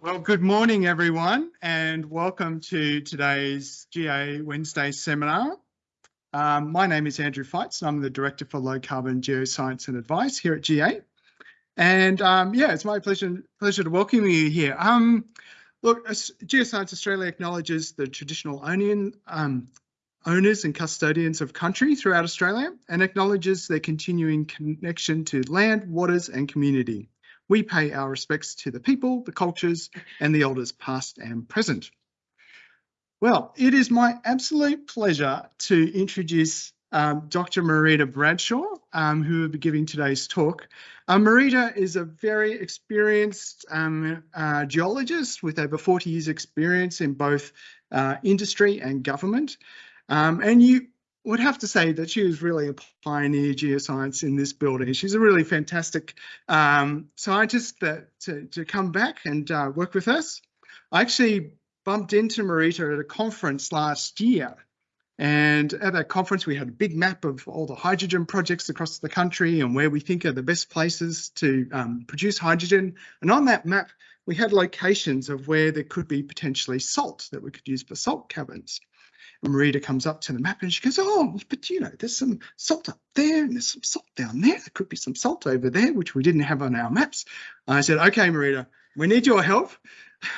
Well, good morning, everyone, and welcome to today's GA Wednesday seminar. Um, my name is Andrew Feitz, and I'm the Director for Low Carbon Geoscience and Advice here at GA. And um, yeah, it's my pleasure, pleasure to welcome you here. Um, look, Geoscience Australia acknowledges the traditional onion, um, owners and custodians of country throughout Australia and acknowledges their continuing connection to land, waters and community. We pay our respects to the people, the cultures and the elders past and present. Well, it is my absolute pleasure to introduce um, Dr. Marita Bradshaw, um, who will be giving today's talk. Uh, Marita is a very experienced um, uh, geologist with over 40 years experience in both uh, industry and government. Um, and you would have to say that she was really a pioneer geoscience in this building. She's a really fantastic um, scientist that to, to come back and uh, work with us. I actually bumped into Marita at a conference last year. And at that conference, we had a big map of all the hydrogen projects across the country and where we think are the best places to um, produce hydrogen. And on that map, we had locations of where there could be potentially salt that we could use for salt caverns. Marita comes up to the map and she goes, oh, but you know, there's some salt up there and there's some salt down there. There could be some salt over there, which we didn't have on our maps. I said, okay, Marita, we need your help.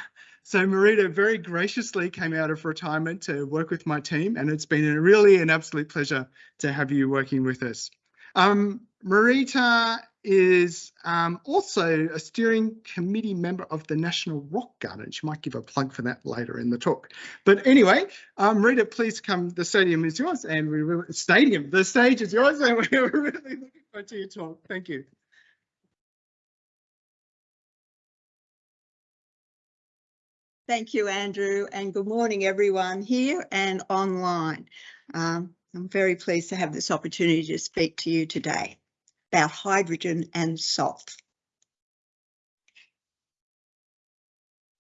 So Marita very graciously came out of retirement to work with my team, and it's been a really an absolute pleasure to have you working with us. Um, Marita is um, also a steering committee member of the National Rock Garden. She might give a plug for that later in the talk. But anyway, um, Rita, please come. The stadium is yours, and we really, stadium. The stage is yours, and we're really looking forward to your talk. Thank you. Thank you, Andrew, and good morning, everyone here and online. Um, I'm very pleased to have this opportunity to speak to you today about hydrogen and salt.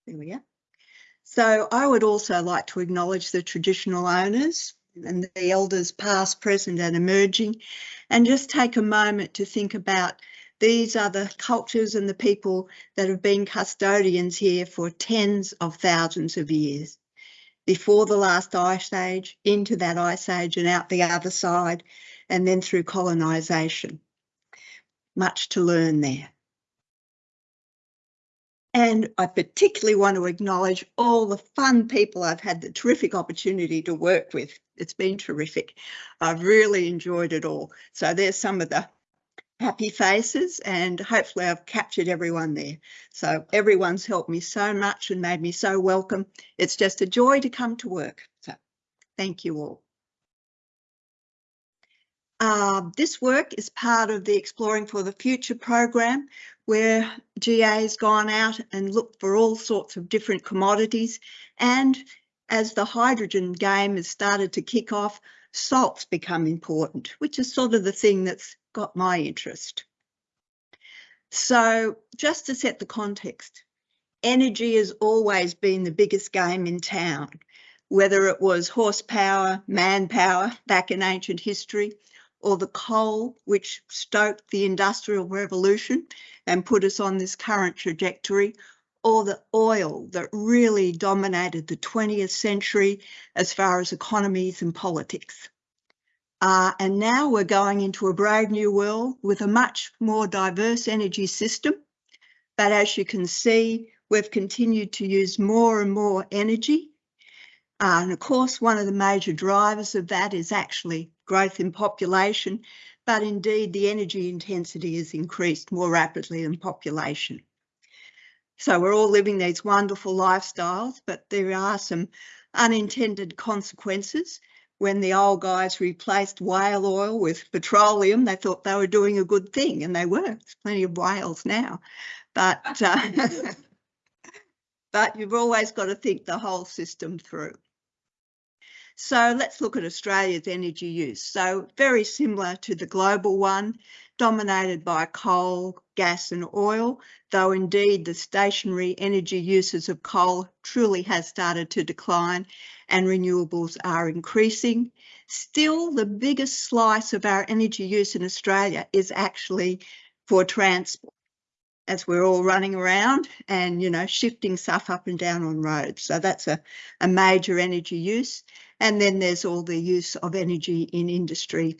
There we go. So I would also like to acknowledge the traditional owners and the elders past, present and emerging and just take a moment to think about these are the cultures and the people that have been custodians here for tens of thousands of years. Before the last ice age, into that ice age and out the other side, and then through colonisation much to learn there. And I particularly want to acknowledge all the fun people I've had the terrific opportunity to work with. It's been terrific. I've really enjoyed it all. So there's some of the happy faces and hopefully I've captured everyone there. So everyone's helped me so much and made me so welcome. It's just a joy to come to work. So thank you all. Uh, this work is part of the Exploring for the Future program where GA has gone out and looked for all sorts of different commodities and as the hydrogen game has started to kick off, salts become important, which is sort of the thing that's got my interest. So just to set the context, energy has always been the biggest game in town, whether it was horsepower, manpower back in ancient history, or the coal, which stoked the Industrial Revolution and put us on this current trajectory, or the oil that really dominated the 20th century as far as economies and politics. Uh, and now we're going into a brave new world with a much more diverse energy system. But as you can see, we've continued to use more and more energy. Uh, and of course, one of the major drivers of that is actually growth in population, but indeed the energy intensity has increased more rapidly than population. So we're all living these wonderful lifestyles, but there are some unintended consequences. When the old guys replaced whale oil with petroleum, they thought they were doing a good thing, and they were. There's plenty of whales now. But, uh, but you've always got to think the whole system through. So let's look at Australia's energy use. So very similar to the global one, dominated by coal, gas and oil, though indeed the stationary energy uses of coal truly has started to decline and renewables are increasing. Still, the biggest slice of our energy use in Australia is actually for transport. as we're all running around and, you know, shifting stuff up and down on roads. So that's a, a major energy use. And then there's all the use of energy in industry.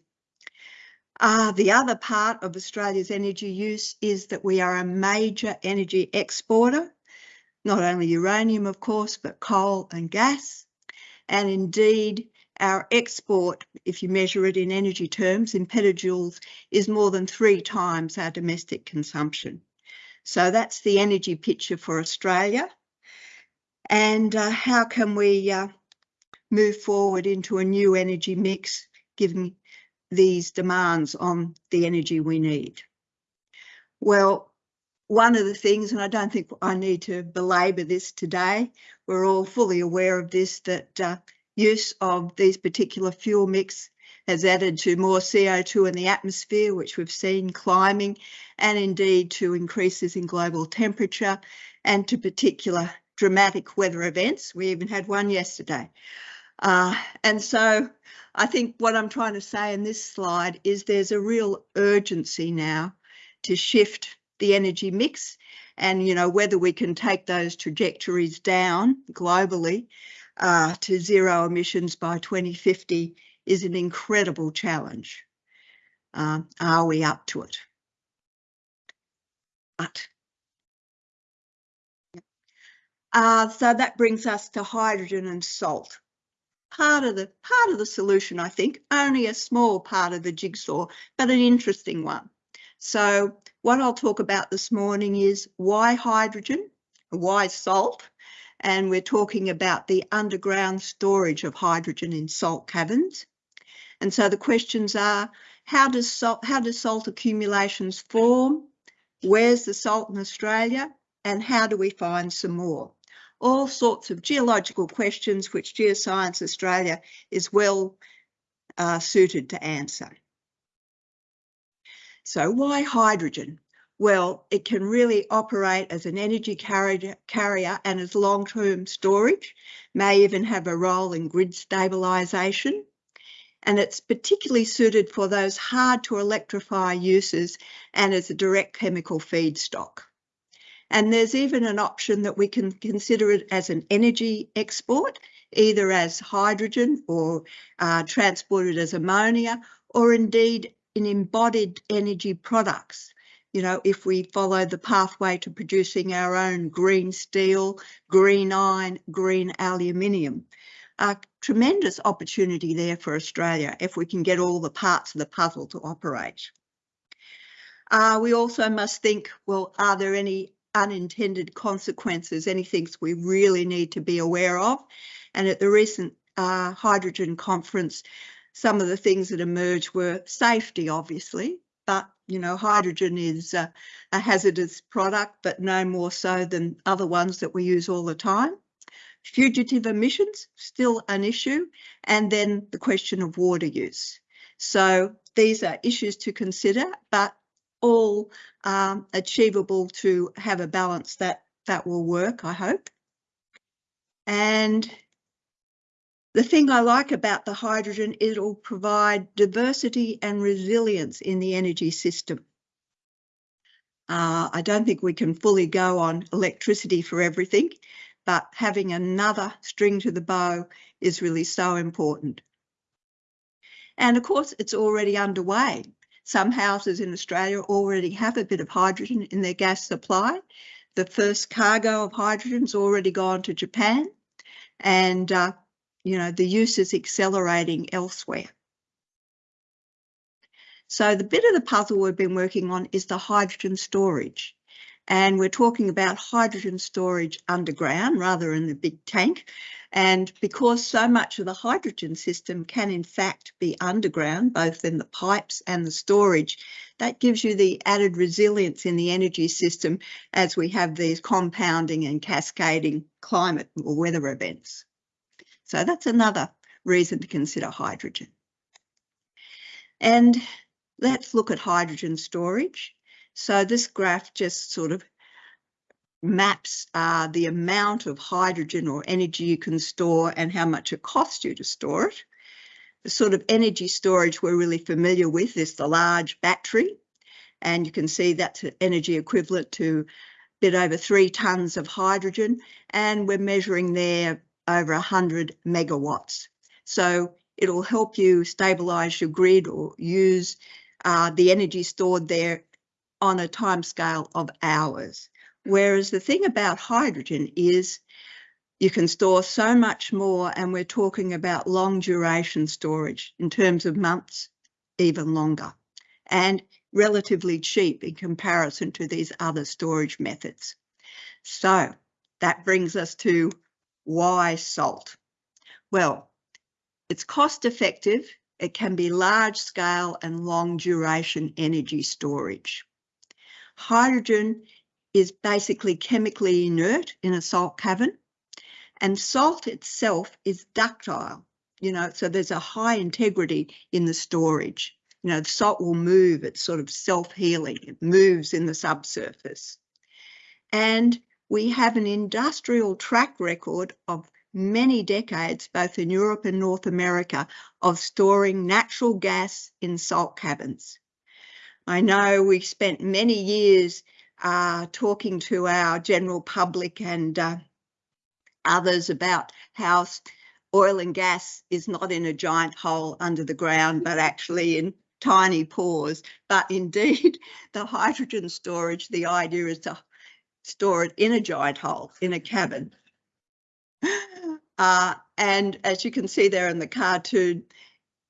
Uh, the other part of Australia's energy use is that we are a major energy exporter, not only uranium, of course, but coal and gas. And indeed, our export, if you measure it in energy terms, in petajoules, is more than three times our domestic consumption. So that's the energy picture for Australia. And uh, how can we uh, move forward into a new energy mix given these demands on the energy we need? Well, one of the things, and I don't think I need to belabor this today, we're all fully aware of this, that uh, use of these particular fuel mix has added to more CO2 in the atmosphere, which we've seen climbing, and indeed to increases in global temperature and to particular dramatic weather events. We even had one yesterday. Uh, and so I think what I'm trying to say in this slide is there's a real urgency now to shift the energy mix and, you know, whether we can take those trajectories down globally uh, to zero emissions by 2050 is an incredible challenge. Um, are we up to it? But uh, so that brings us to hydrogen and salt. Part of the part of the solution, I think, only a small part of the jigsaw, but an interesting one. So what I'll talk about this morning is why hydrogen, why salt, and we're talking about the underground storage of hydrogen in salt caverns. And so the questions are, how does salt, how does salt accumulations form? Where's the salt in Australia? And how do we find some more? All sorts of geological questions which Geoscience Australia is well uh, suited to answer. So why hydrogen? Well, it can really operate as an energy carrier, carrier and as long-term storage, may even have a role in grid stabilisation and it's particularly suited for those hard to electrify uses and as a direct chemical feedstock. And there's even an option that we can consider it as an energy export, either as hydrogen or uh, transported as ammonia, or indeed in embodied energy products. You know, if we follow the pathway to producing our own green steel, green iron, green aluminium a tremendous opportunity there for Australia if we can get all the parts of the puzzle to operate. Uh, we also must think, well, are there any unintended consequences, anything we really need to be aware of? And at the recent uh, hydrogen conference, some of the things that emerged were safety, obviously, but you know, hydrogen is uh, a hazardous product, but no more so than other ones that we use all the time. Fugitive emissions, still an issue, and then the question of water use. So these are issues to consider, but all um, achievable to have a balance that, that will work, I hope. And the thing I like about the hydrogen, it'll provide diversity and resilience in the energy system. Uh, I don't think we can fully go on electricity for everything, but having another string to the bow is really so important. And of course, it's already underway. Some houses in Australia already have a bit of hydrogen in their gas supply. The first cargo of hydrogen's already gone to Japan and, uh, you know, the use is accelerating elsewhere. So the bit of the puzzle we've been working on is the hydrogen storage and we're talking about hydrogen storage underground rather in the big tank. And because so much of the hydrogen system can in fact be underground, both in the pipes and the storage, that gives you the added resilience in the energy system as we have these compounding and cascading climate or weather events. So that's another reason to consider hydrogen. And let's look at hydrogen storage. So this graph just sort of maps uh, the amount of hydrogen or energy you can store and how much it costs you to store it. The sort of energy storage we're really familiar with is the large battery. And you can see that's an energy equivalent to a bit over three tonnes of hydrogen. And we're measuring there over 100 megawatts. So it'll help you stabilise your grid or use uh, the energy stored there on a timescale of hours. Whereas the thing about hydrogen is you can store so much more and we're talking about long duration storage in terms of months, even longer, and relatively cheap in comparison to these other storage methods. So that brings us to why salt? Well, it's cost effective, it can be large scale and long duration energy storage. Hydrogen is basically chemically inert in a salt cavern and salt itself is ductile, you know, so there's a high integrity in the storage. You know, the salt will move, it's sort of self-healing, it moves in the subsurface. And we have an industrial track record of many decades, both in Europe and North America, of storing natural gas in salt caverns. I know we spent many years uh, talking to our general public and uh, others about how oil and gas is not in a giant hole under the ground, but actually in tiny pores. But indeed, the hydrogen storage, the idea is to store it in a giant hole, in a cabin. Uh, and as you can see there in the cartoon,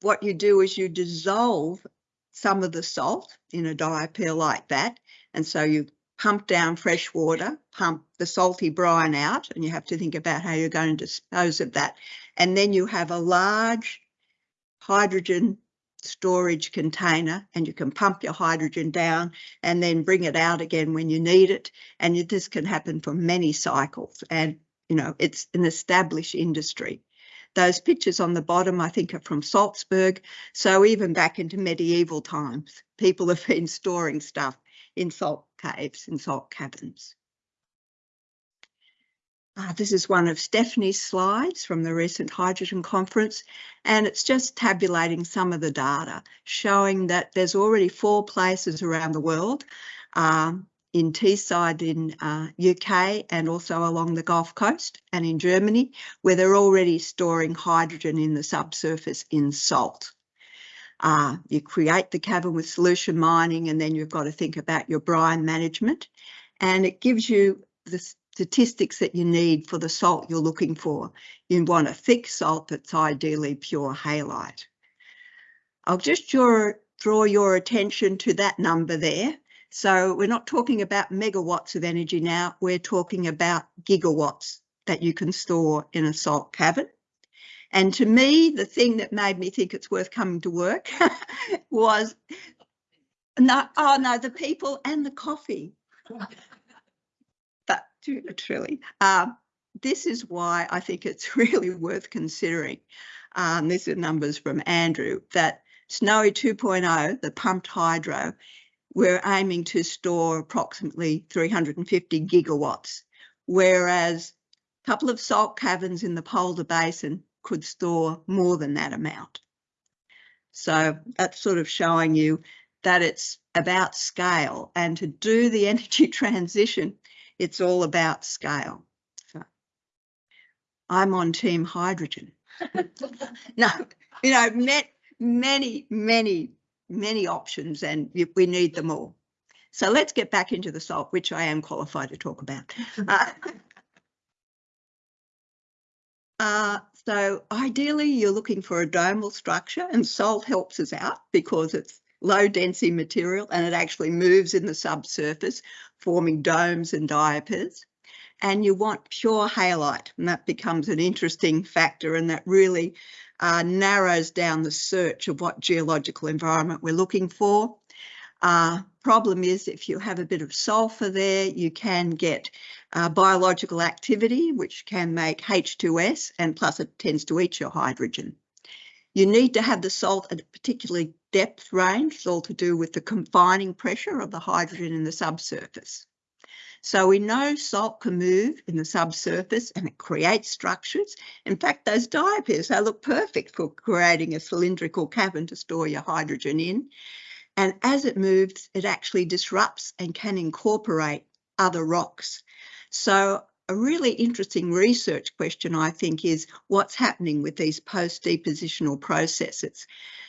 what you do is you dissolve some of the salt in a diapir like that. And so you pump down fresh water, pump the salty brine out, and you have to think about how you're going to dispose of that. And then you have a large hydrogen storage container and you can pump your hydrogen down and then bring it out again when you need it. And this can happen for many cycles. And, you know, it's an established industry. Those pictures on the bottom, I think, are from Salzburg. So even back into medieval times, people have been storing stuff in salt caves, in salt caverns. Uh, this is one of Stephanie's slides from the recent hydrogen conference, and it's just tabulating some of the data, showing that there's already four places around the world, um, in Teesside in uh, UK and also along the Gulf Coast and in Germany, where they're already storing hydrogen in the subsurface in salt. Uh, you create the cavern with solution mining and then you've got to think about your brine management and it gives you the statistics that you need for the salt you're looking for. You want a thick salt that's ideally pure halite. I'll just draw, draw your attention to that number there. So we're not talking about megawatts of energy now, we're talking about gigawatts that you can store in a salt cavern. And to me, the thing that made me think it's worth coming to work was no, oh no, the people and the coffee. but truly, um, this is why I think it's really worth considering. Um, these are numbers from Andrew that Snowy 2.0, the pumped hydro, we're aiming to store approximately 350 gigawatts, whereas a couple of salt caverns in the Polda Basin could store more than that amount. So that's sort of showing you that it's about scale and to do the energy transition, it's all about scale. So I'm on team hydrogen. no, you know, met many, many, many options and we need them all. So let's get back into the salt, which I am qualified to talk about. Uh, uh, so ideally you're looking for a domal structure and salt helps us out because it's low density material and it actually moves in the subsurface forming domes and diapirs. And you want pure halite and that becomes an interesting factor and that really uh, narrows down the search of what geological environment we're looking for. Uh, problem is if you have a bit of sulfur there, you can get uh, biological activity, which can make H2S, and plus it tends to eat your hydrogen. You need to have the salt at a particularly depth range, it's all to do with the confining pressure of the hydrogen in the subsurface. So we know salt can move in the subsurface and it creates structures. In fact, those diapirs, they look perfect for creating a cylindrical cavern to store your hydrogen in. And as it moves, it actually disrupts and can incorporate other rocks. So a really interesting research question, I think, is what's happening with these post-depositional processes.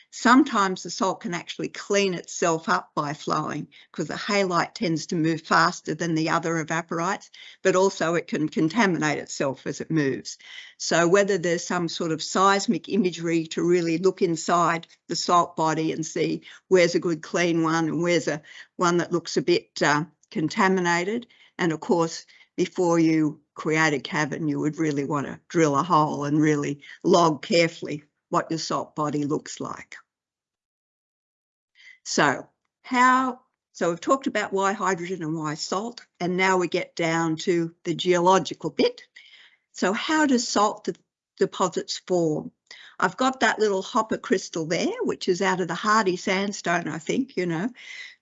Sometimes the salt can actually clean itself up by flowing because the halite tends to move faster than the other evaporites, but also it can contaminate itself as it moves. So whether there's some sort of seismic imagery to really look inside the salt body and see where's a good clean one and where's a one that looks a bit uh, contaminated. And of course, before you create a cavern, you would really want to drill a hole and really log carefully what your salt body looks like. So how, so we've talked about why hydrogen and why salt, and now we get down to the geological bit. So how does salt de deposits form? I've got that little hopper crystal there, which is out of the Hardey sandstone, I think, you know,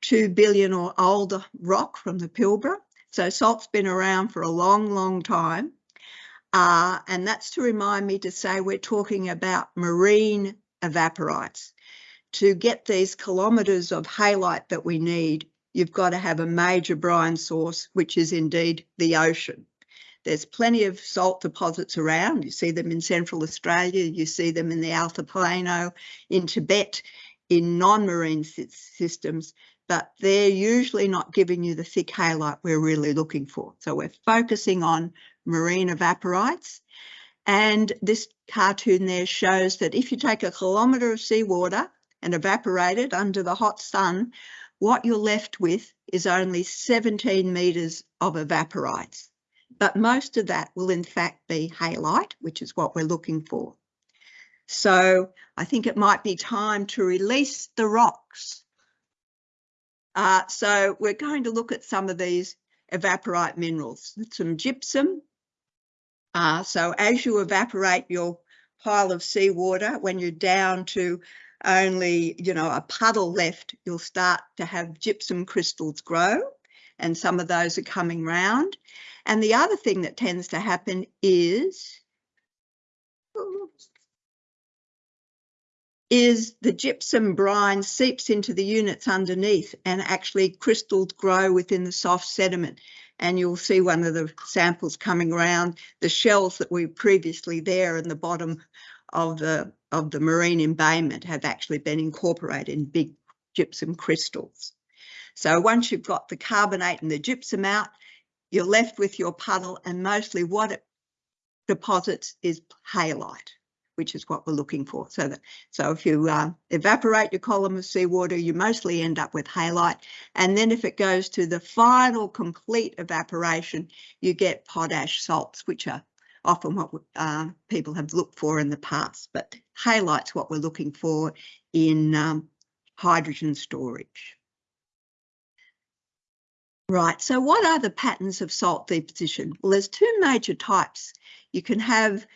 two billion or older rock from the Pilbara. So salt's been around for a long, long time. Uh, and that's to remind me to say we're talking about marine evaporites. To get these kilometres of halite that we need, you've got to have a major brine source, which is indeed the ocean. There's plenty of salt deposits around. You see them in Central Australia, you see them in the Altiplano, in Tibet, in non-marine systems, but they're usually not giving you the thick halite we're really looking for. So we're focusing on marine evaporites. And this cartoon there shows that if you take a kilometre of seawater and evaporate it under the hot sun, what you're left with is only 17 metres of evaporites. But most of that will in fact be halite, which is what we're looking for. So I think it might be time to release the rocks uh, so we're going to look at some of these evaporite minerals, some gypsum. Uh, so as you evaporate your pile of seawater, when you're down to only, you know, a puddle left, you'll start to have gypsum crystals grow and some of those are coming round. And the other thing that tends to happen is, is the gypsum brine seeps into the units underneath and actually crystals grow within the soft sediment. And you'll see one of the samples coming around, the shells that were previously there in the bottom of the, of the marine embayment have actually been incorporated in big gypsum crystals. So once you've got the carbonate and the gypsum out, you're left with your puddle and mostly what it deposits is halite which is what we're looking for. So that so if you uh, evaporate your column of seawater, you mostly end up with halite. And then if it goes to the final complete evaporation, you get potash salts, which are often what uh, people have looked for in the past. But halite's what we're looking for in um, hydrogen storage. Right, so what are the patterns of salt deposition? Well, there's two major types. You can have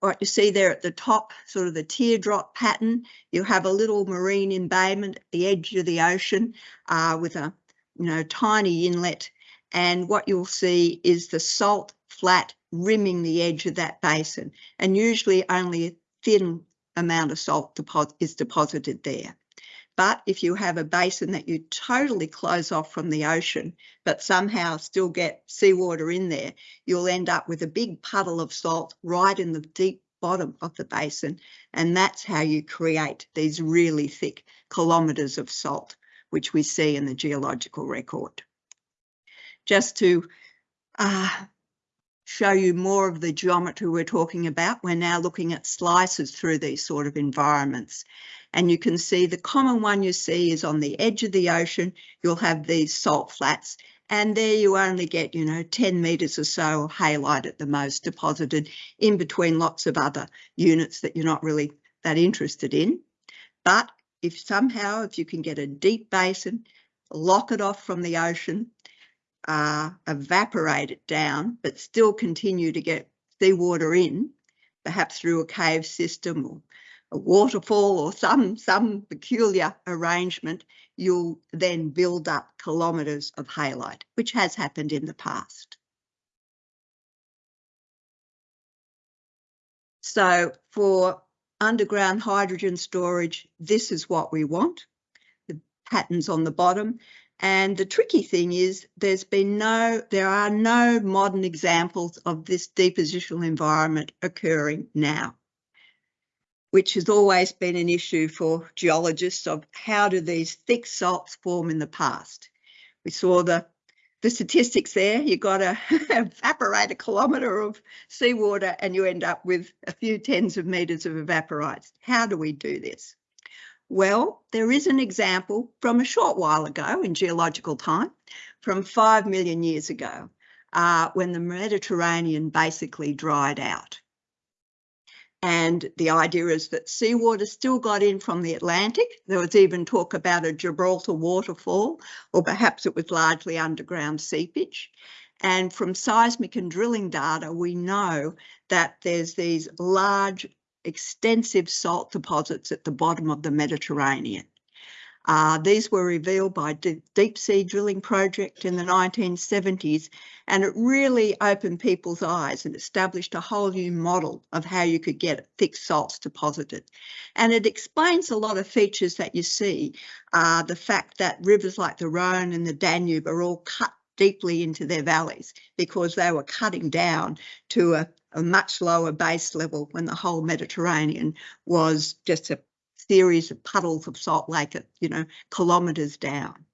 what you see there at the top, sort of the teardrop pattern, you have a little marine embayment at the edge of the ocean uh, with a you know tiny inlet. And what you'll see is the salt flat rimming the edge of that basin. And usually only a thin amount of salt deposit is deposited there. But if you have a basin that you totally close off from the ocean, but somehow still get seawater in there, you'll end up with a big puddle of salt right in the deep bottom of the basin. And that's how you create these really thick kilometres of salt, which we see in the geological record. Just to uh, show you more of the geometry we're talking about, we're now looking at slices through these sort of environments. And you can see the common one you see is on the edge of the ocean, you'll have these salt flats and there you only get, you know, 10 metres or so of halite at the most deposited in between lots of other units that you're not really that interested in. But if somehow, if you can get a deep basin, lock it off from the ocean, uh, evaporate it down, but still continue to get seawater in, perhaps through a cave system or a waterfall or some, some peculiar arrangement, you'll then build up kilometres of halite, which has happened in the past. So for underground hydrogen storage, this is what we want. The patterns on the bottom. And the tricky thing is there's been no, there are no modern examples of this depositional environment occurring now, which has always been an issue for geologists of how do these thick salts form in the past. We saw the the statistics there, you got to evaporate a kilometre of seawater and you end up with a few tens of metres of evaporites. How do we do this? Well, there is an example from a short while ago in geological time, from 5 million years ago, uh, when the Mediterranean basically dried out. And the idea is that seawater still got in from the Atlantic. There was even talk about a Gibraltar waterfall, or perhaps it was largely underground seepage. And from seismic and drilling data, we know that there's these large extensive salt deposits at the bottom of the Mediterranean. Uh, these were revealed by D Deep Sea Drilling Project in the 1970s, and it really opened people's eyes and established a whole new model of how you could get thick salts deposited. And it explains a lot of features that you see. Uh, the fact that rivers like the Rhone and the Danube are all cut deeply into their valleys because they were cutting down to a, a much lower base level when the whole Mediterranean was just a series of puddles of salt lake at, you know, kilometres down.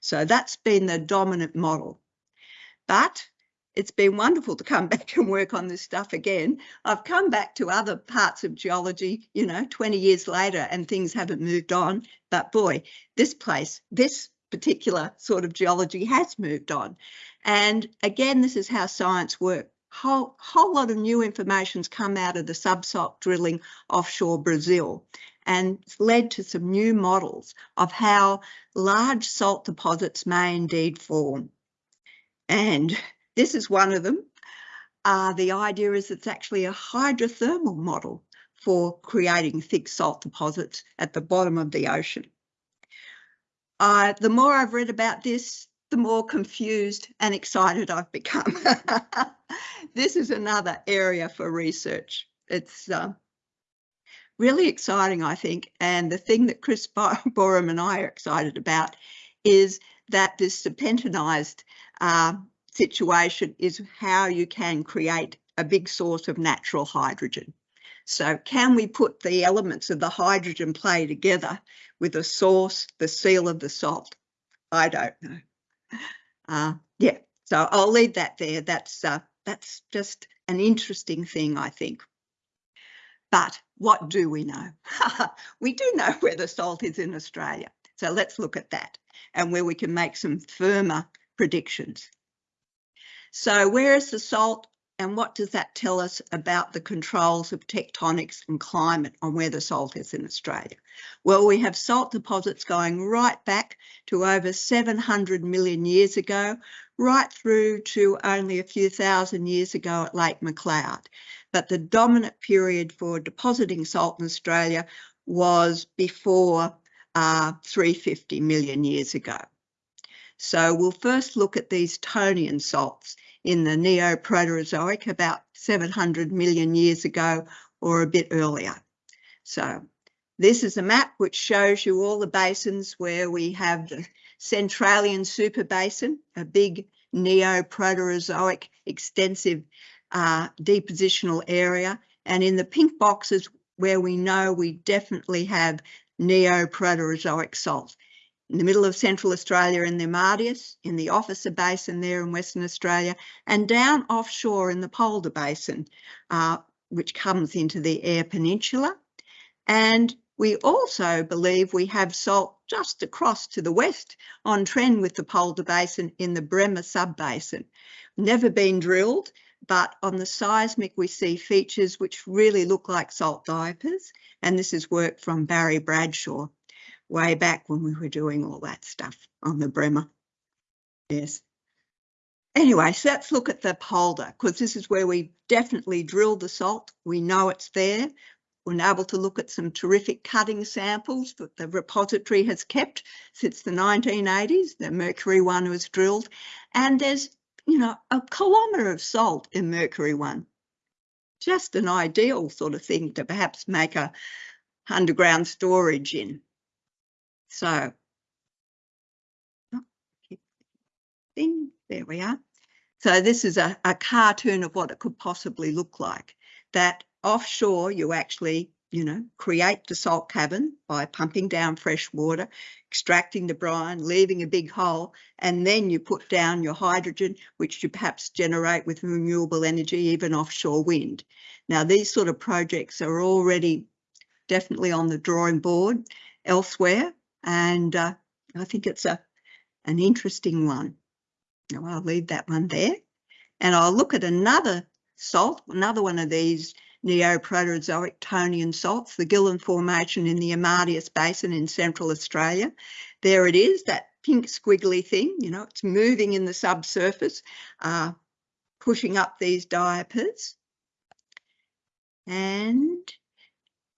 So that's been the dominant model. But it's been wonderful to come back and work on this stuff again. I've come back to other parts of geology, you know, 20 years later and things haven't moved on. But boy, this place, this particular sort of geology has moved on. And again, this is how science works. Whole, whole lot of new information's come out of the subsalt drilling offshore Brazil and it's led to some new models of how large salt deposits may indeed form. And this is one of them. Uh, the idea is it's actually a hydrothermal model for creating thick salt deposits at the bottom of the ocean. Uh, the more I've read about this, the more confused and excited I've become. this is another area for research. It's uh, really exciting, I think. And the thing that Chris Boreham and I are excited about is that this serpentinized uh, situation is how you can create a big source of natural hydrogen. So can we put the elements of the hydrogen play together with the source, the seal of the salt? I don't know. Uh, yeah, so I'll leave that there. That's uh, that's just an interesting thing, I think. But what do we know? we do know where the salt is in Australia. So let's look at that and where we can make some firmer predictions. So where is the salt and what does that tell us about the controls of tectonics and climate on where the salt is in Australia? Well, we have salt deposits going right back to over 700 million years ago, right through to only a few thousand years ago at Lake MacLeod. But the dominant period for depositing salt in Australia was before uh, 350 million years ago. So we'll first look at these Tonian salts in the Neo-Proterozoic about 700 million years ago or a bit earlier. So this is a map which shows you all the basins where we have the Centralian super basin, a big Neo-Proterozoic extensive uh, depositional area. And in the pink boxes where we know we definitely have Neo-Proterozoic salts in the middle of Central Australia in the Amadeus, in the Officer Basin there in Western Australia, and down offshore in the Polda Basin, uh, which comes into the Eyre Peninsula. And we also believe we have salt just across to the west on trend with the Polda Basin in the Bremer Subbasin. Never been drilled, but on the seismic we see features which really look like salt diapirs. And this is work from Barry Bradshaw way back when we were doing all that stuff on the Bremer. Yes. Anyway, so let's look at the polda because this is where we definitely drilled the salt. We know it's there. We're able to look at some terrific cutting samples that the repository has kept since the 1980s. The Mercury one was drilled and there's, you know, a kilometre of salt in Mercury one. Just an ideal sort of thing to perhaps make a underground storage in. So oh, thing. There we are. So this is a, a cartoon of what it could possibly look like. That offshore, you actually, you know, create the salt cavern by pumping down fresh water, extracting the brine, leaving a big hole, and then you put down your hydrogen, which you perhaps generate with renewable energy, even offshore wind. Now, these sort of projects are already definitely on the drawing board elsewhere, and uh, I think it's a an interesting one. Now I'll leave that one there. And I'll look at another salt, another one of these Neoproterozoic Tonian salts, the Gillen Formation in the Amadeus Basin in Central Australia. There it is, that pink squiggly thing, you know, it's moving in the subsurface, uh, pushing up these diapirs. And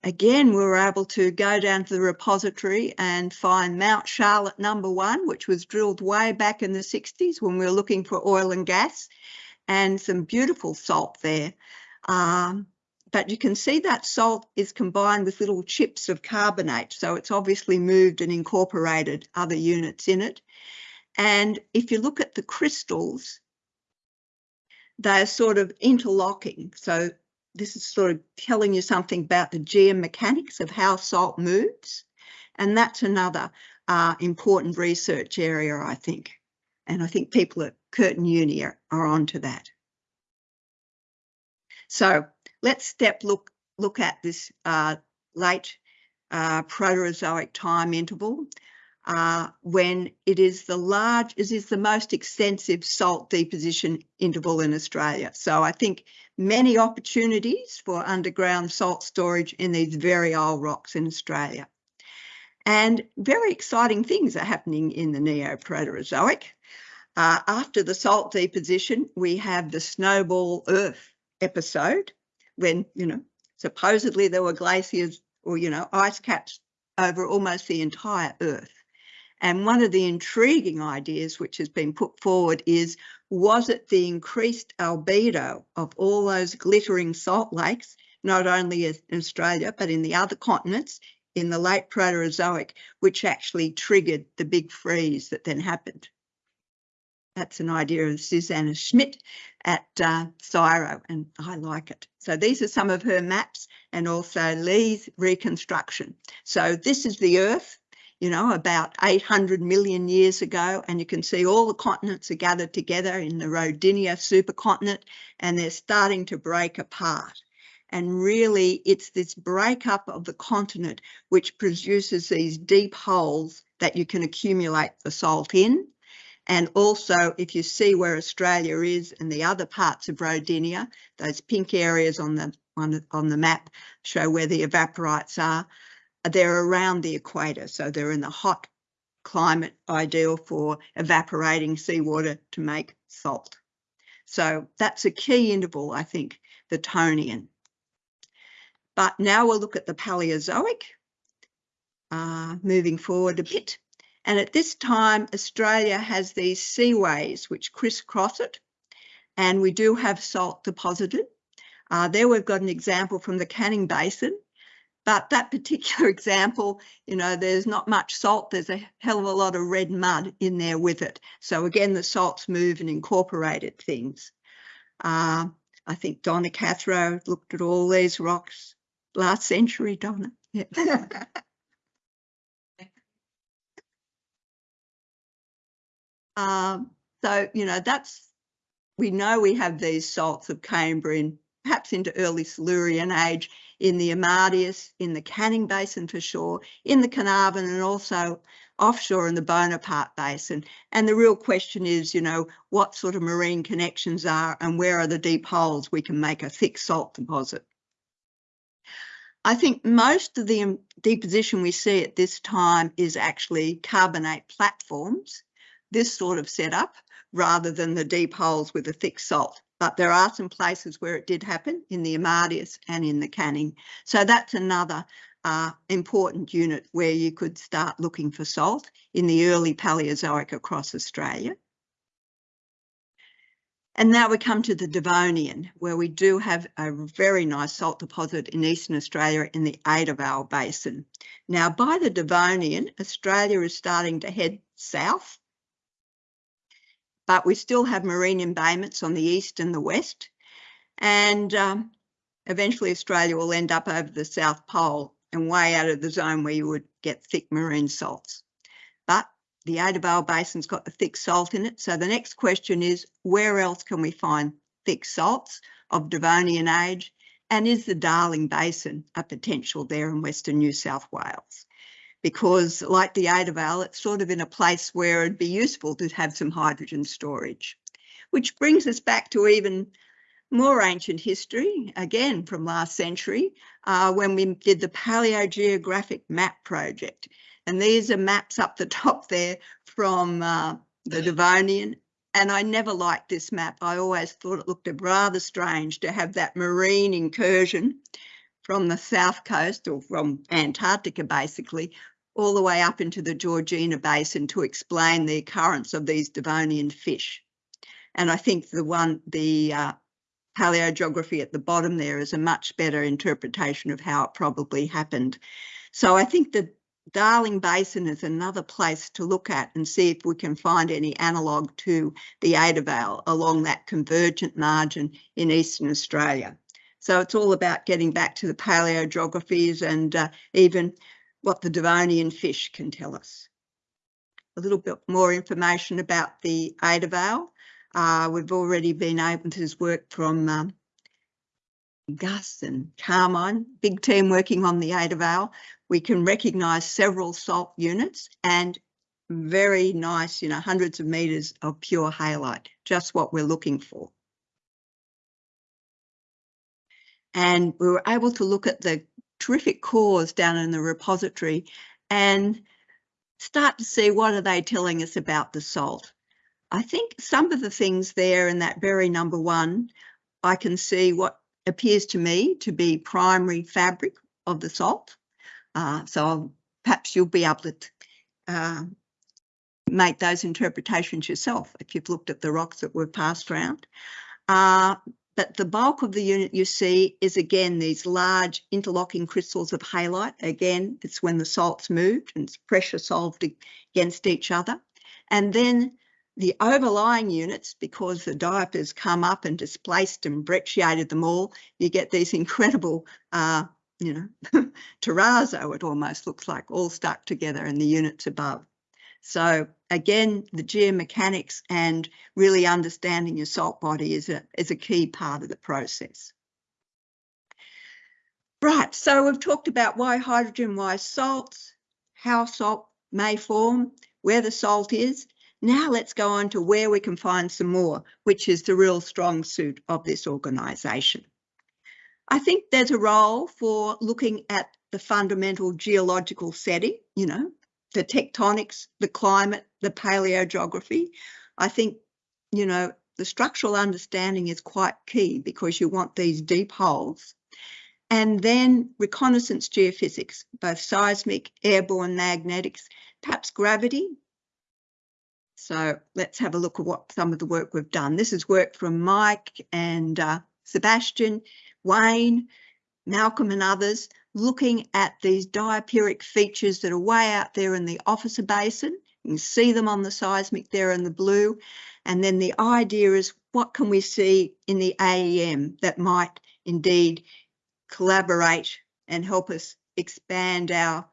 Again, we were able to go down to the repository and find Mount Charlotte number one, which was drilled way back in the 60s when we were looking for oil and gas, and some beautiful salt there. Um, but you can see that salt is combined with little chips of carbonate. So it's obviously moved and incorporated other units in it. And if you look at the crystals, they're sort of interlocking. So this is sort of telling you something about the geomechanics of how salt moves. And that's another uh, important research area, I think. And I think people at Curtin Uni are, are onto that. So let's step look look at this uh, late uh, Proterozoic time interval uh, when it is the large, it is the most extensive salt deposition interval in Australia. So I think many opportunities for underground salt storage in these very old rocks in Australia. And very exciting things are happening in the Neoproterozoic. Uh, after the salt deposition, we have the snowball earth episode when, you know, supposedly there were glaciers or, you know, ice caps over almost the entire earth. And one of the intriguing ideas which has been put forward is, was it the increased albedo of all those glittering salt lakes, not only in Australia, but in the other continents in the late Proterozoic, which actually triggered the big freeze that then happened? That's an idea of Susanne Schmid at uh, CSIRO, and I like it. So these are some of her maps and also Li's reconstruction. So this is the Earth you know, about 800 million years ago, and you can see all the continents are gathered together in the Rodinia supercontinent, and they're starting to break apart. And really, it's this breakup of the continent which produces these deep holes that you can accumulate the salt in. And also, if you see where Australia is and the other parts of Rodinia, those pink areas on the on the, on the map show where the evaporites are they're around the equator, so they're in the hot climate ideal for evaporating seawater to make salt. So that's a key interval, I think, the Tonian. But now we'll look at the Paleozoic, uh, moving forward a bit. And at this time, Australia has these seaways which crisscross it, and we do have salt deposited. Uh, there we've got an example from the Canning Basin, but that particular example, you know, there's not much salt. There's a hell of a lot of red mud in there with it. So again, the salts move and incorporated things. Uh, I think Donna Cathro looked at all these rocks last century, Donna. Yeah. um, so, you know, that's, we know we have these salts of Cambrian, perhaps into early Silurian age in the Amadeus, in the Canning Basin for sure, in the Carnarvon and also offshore in the Bonaparte Basin. And the real question is, you know, what sort of marine connections are and where are the deep holes we can make a thick salt deposit. I think most of the um, deposition we see at this time is actually carbonate platforms, this sort of setup, rather than the deep holes with a thick salt but there are some places where it did happen in the Amadeus and in the Canning. So that's another uh, important unit where you could start looking for salt in the early Paleozoic across Australia. And now we come to the Devonian, where we do have a very nice salt deposit in Eastern Australia in the Adavale Basin. Now, by the Devonian, Australia is starting to head south but we still have marine embayments on the east and the west. And um, eventually Australia will end up over the South Pole and way out of the zone where you would get thick marine salts. But the Adavale Basin's got the thick salt in it. So the next question is, where else can we find thick salts of Devonian age? And is the Darling Basin a potential there in Western New South Wales? Because like the Adavale, it's sort of in a place where it'd be useful to have some hydrogen storage. Which brings us back to even more ancient history, again from last century, uh, when we did the Paleogeographic Map Project. And these are maps up the top there from uh, the Devonian. And I never liked this map. I always thought it looked rather strange to have that marine incursion from the south coast or from Antarctica, basically, all the way up into the Georgina Basin to explain the occurrence of these Devonian fish. And I think the one, the uh, paleogeography at the bottom there is a much better interpretation of how it probably happened. So I think the Darling Basin is another place to look at and see if we can find any analogue to the Adavale along that convergent margin in Eastern Australia. So it's all about getting back to the paleogeographies and uh, even what the Devonian fish can tell us. A little bit more information about the Adavale. Uh, we've already been able to work from um, Gus and Carmine, big team working on the Adavale. We can recognise several salt units and very nice, you know, hundreds of metres of pure halite, just what we're looking for. And we were able to look at the terrific cores down in the repository and start to see what are they telling us about the salt. I think some of the things there in that very number one, I can see what appears to me to be primary fabric of the salt. Uh, so perhaps you'll be able to uh, make those interpretations yourself if you've looked at the rocks that were passed around. Uh, but the bulk of the unit you see is again these large interlocking crystals of halite. Again, it's when the salts moved and pressure solved against each other. And then the overlying units, because the diapirs come up and displaced and brecciated them all, you get these incredible, uh, you know, terrazzo, it almost looks like, all stuck together in the units above. So again, the geomechanics and really understanding your salt body is a, is a key part of the process. Right, so we've talked about why hydrogen, why salts, how salt may form, where the salt is, now let's go on to where we can find some more, which is the real strong suit of this organisation. I think there's a role for looking at the fundamental geological setting, you know, the tectonics, the climate, the paleogeography. I think, you know, the structural understanding is quite key because you want these deep holes. And then reconnaissance geophysics, both seismic, airborne magnetics, perhaps gravity, so let's have a look at what some of the work we've done. This is work from Mike and uh, Sebastian, Wayne, Malcolm and others, looking at these diapiric features that are way out there in the Officer Basin. You can see them on the seismic there in the blue. And then the idea is what can we see in the AEM that might indeed collaborate and help us expand our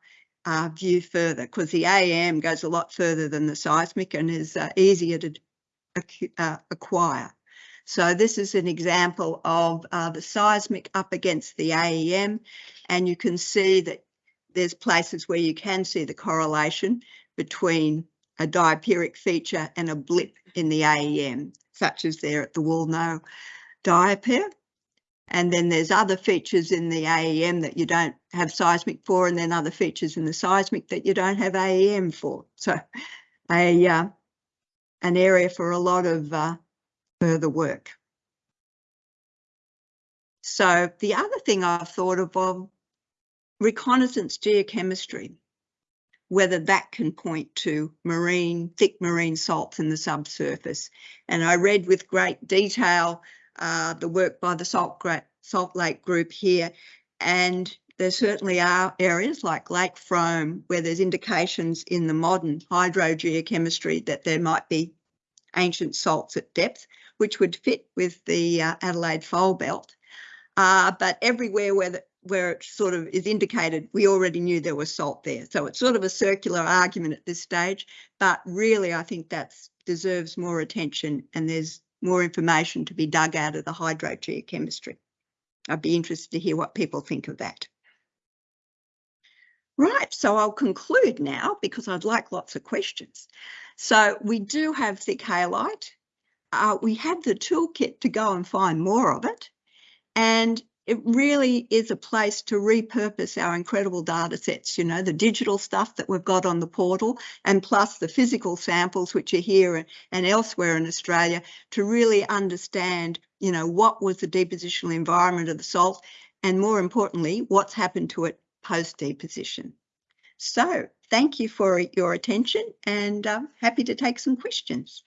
uh, view further because the AEM goes a lot further than the seismic and is uh, easier to uh, acquire. So this is an example of uh, the seismic up against the AEM and you can see that there's places where you can see the correlation between a diapiric feature and a blip in the AEM, such as there at the Woolnough diapir. And then there's other features in the AEM that you don't have seismic for, and then other features in the seismic that you don't have AEM for. So a uh, an area for a lot of uh, further work. So the other thing I've thought of, of reconnaissance geochemistry, whether that can point to marine, thick marine salts in the subsurface. And I read with great detail uh, the work by the Salt, Salt Lake Group here. And there certainly are areas like Lake Frome where there's indications in the modern hydrogeochemistry that there might be ancient salts at depth, which would fit with the uh, Adelaide fold belt. Uh, but everywhere where the, where it sort of is indicated, we already knew there was salt there. So it's sort of a circular argument at this stage, but really I think that deserves more attention and there's more information to be dug out of the hydrogeochemistry. I'd be interested to hear what people think of that. Right, so I'll conclude now because I'd like lots of questions. So we do have thick halite. Uh, we have the toolkit to go and find more of it. And it really is a place to repurpose our incredible data sets, you know, the digital stuff that we've got on the portal and plus the physical samples which are here and elsewhere in Australia to really understand, you know, what was the depositional environment of the salt and more importantly, what's happened to it post deposition. So thank you for your attention and I'm happy to take some questions.